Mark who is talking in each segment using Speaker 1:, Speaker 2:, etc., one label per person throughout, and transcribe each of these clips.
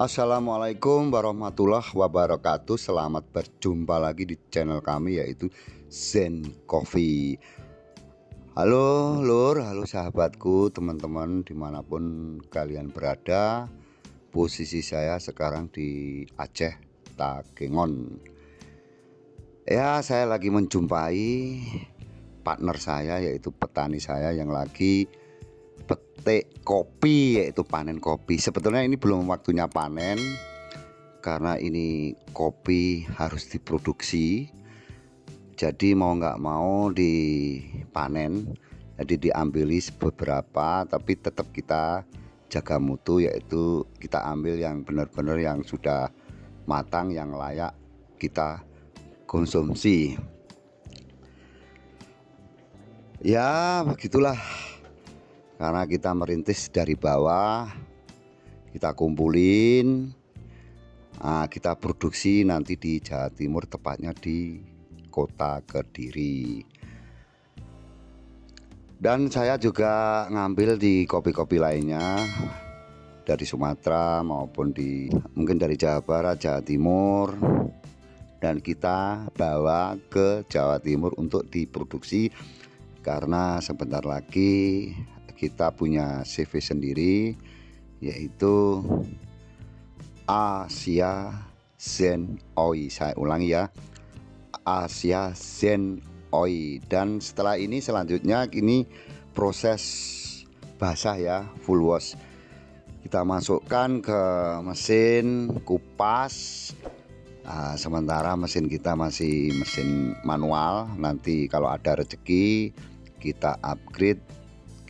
Speaker 1: Assalamualaikum warahmatullahi wabarakatuh. Selamat berjumpa lagi di channel kami yaitu Zen Coffee. Halo lur, halo sahabatku teman-teman di mana pun kalian berada. Posisi saya sekarang di Aceh Takengon Ya saya lagi menjumpai partner saya yaitu petani saya yang lagi petik kopi yaitu panen kopi. Sebetulnya ini belum waktunya panen karena ini kopi harus diproduksi. Jadi mau nggak mau dipanen jadi diambili beberapa tapi tetap kita jaga mutu yaitu kita ambil yang benar-benar yang sudah matang yang layak kita konsumsi. Ya begitulah karena kita merintis dari bawah kita kumpulin nah, kita produksi nanti di Jawa Timur tepatnya di kota Kediri. Dan saya juga ngambil di kopi-kopi lainnya dari Sumatera maupun di mungkin dari Jawa Barat Jawa Timur. Dan kita bawa ke Jawa Timur untuk diproduksi. Karena sebentar lagi kita punya CV sendiri yaitu Asia Zen Oi. Saya ulangi ya Asia Zen Oi. Dan setelah ini selanjutnya ini proses basah ya full wash. Kita masukkan ke mesin kupas. Nah, sementara mesin kita masih mesin manual. Nanti kalau ada rezeki kita upgrade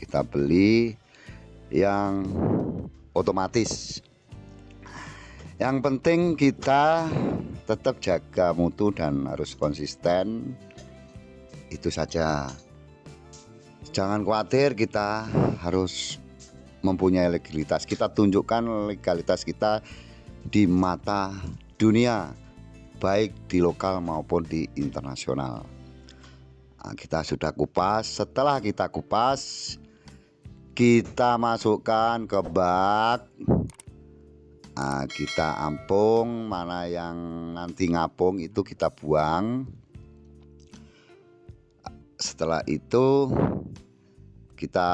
Speaker 1: kita beli yang otomatis. Yang penting kita tetap jaga mutu dan harus konsisten. Itu saja. Jangan khawatir kita harus mempunyai legalitas. Kita tunjukkan legalitas kita di mata dunia baik di lokal maupun di internasional. Nah, kita sudah kupas. Setelah kita kupas kita masukkan ke bak. Nah, kita ampung. Mana yang nanti ngapung itu kita buang. Setelah itu kita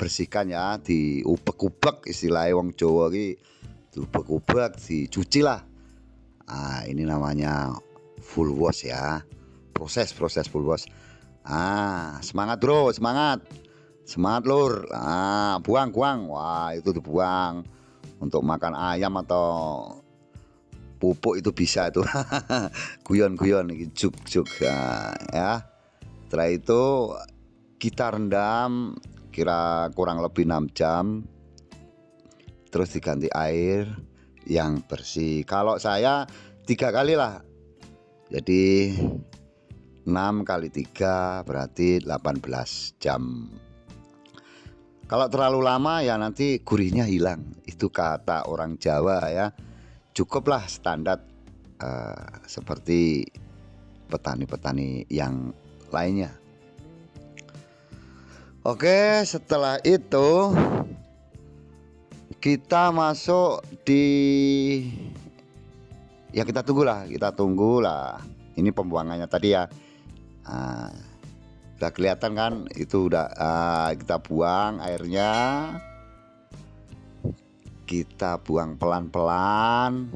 Speaker 1: bersihkan ya. Di ubek-ubek istilah wong Jawa ini ubek-ubek dicuci lah. Nah, ini namanya full wash ya. Proses proses full wash. Ah semangat bro semangat semangat lur. Nah, buang buang. Wah itu dibuang untuk makan ayam atau pupuk itu bisa itu. Guyon-guyon juk-juk. Nah, ya. Setelah itu kita rendam kira kurang lebih 6 jam. Terus diganti air yang bersih. Kalau saya tiga kali lah. Jadi 6 kali 3 berarti 18 jam kalau terlalu lama ya nanti gurihnya hilang. Itu kata orang Jawa ya. Cukuplah standar uh, seperti petani-petani yang lainnya. Oke, setelah itu kita masuk di ya kita tunggulah, kita tunggulah. Ini pembuangannya tadi ya. Nah, udah kelihatan kan? Itu udah uh, kita buang airnya. Kita buang pelan-pelan.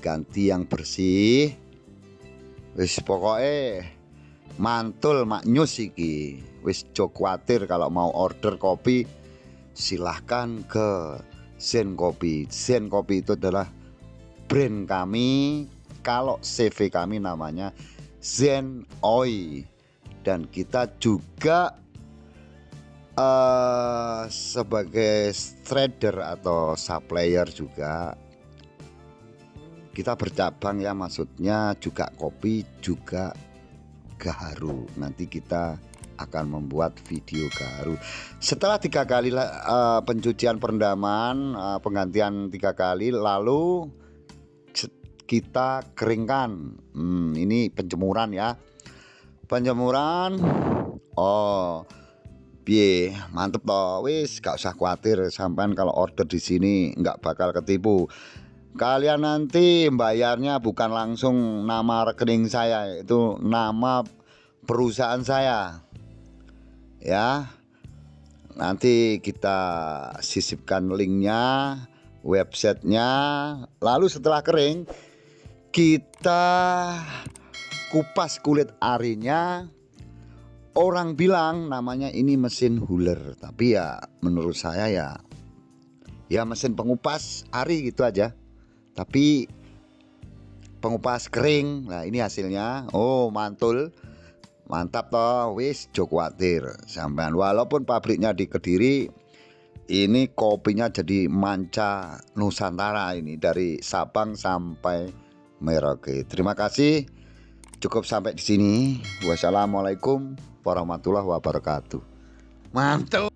Speaker 1: Ganti yang bersih. Wis pokoknya mantul maknyus iki. Wis jok khawatir kalau mau order kopi silahkan ke Zen Kopi. Zen Kopi itu adalah brand kami. Kalau CV kami namanya Zen Oi dan kita juga uh, sebagai trader atau supplier juga kita bercabang ya maksudnya juga kopi juga gaharu. Nanti kita akan membuat video gaharu. Setelah tiga kali uh, pencucian perendaman uh, penggantian tiga kali lalu kita keringkan. Hmm, ini penjemuran ya penjemuran oh Piye, mantep toh. Wis gak usah khawatir sampean kalau order di sini nggak bakal ketipu. Kalian nanti bayarnya bukan langsung nama rekening saya, itu nama perusahaan saya. Ya. Nanti kita sisipkan linknya, websitenya. Lalu setelah kering, kita kupas kulit arinya orang bilang namanya ini mesin huler. Tapi ya menurut saya ya ya mesin pengupas ari gitu aja. Tapi pengupas kering nah ini hasilnya. Oh mantul. Mantap toh wis jok khawatir sampean walaupun pabriknya di Kediri ini kopinya jadi manca Nusantara ini dari Sabang sampai Merauke. Terima kasih cukup sampai di sini wassalamualaikum warahmatullahi wabarakatuh. Mantap.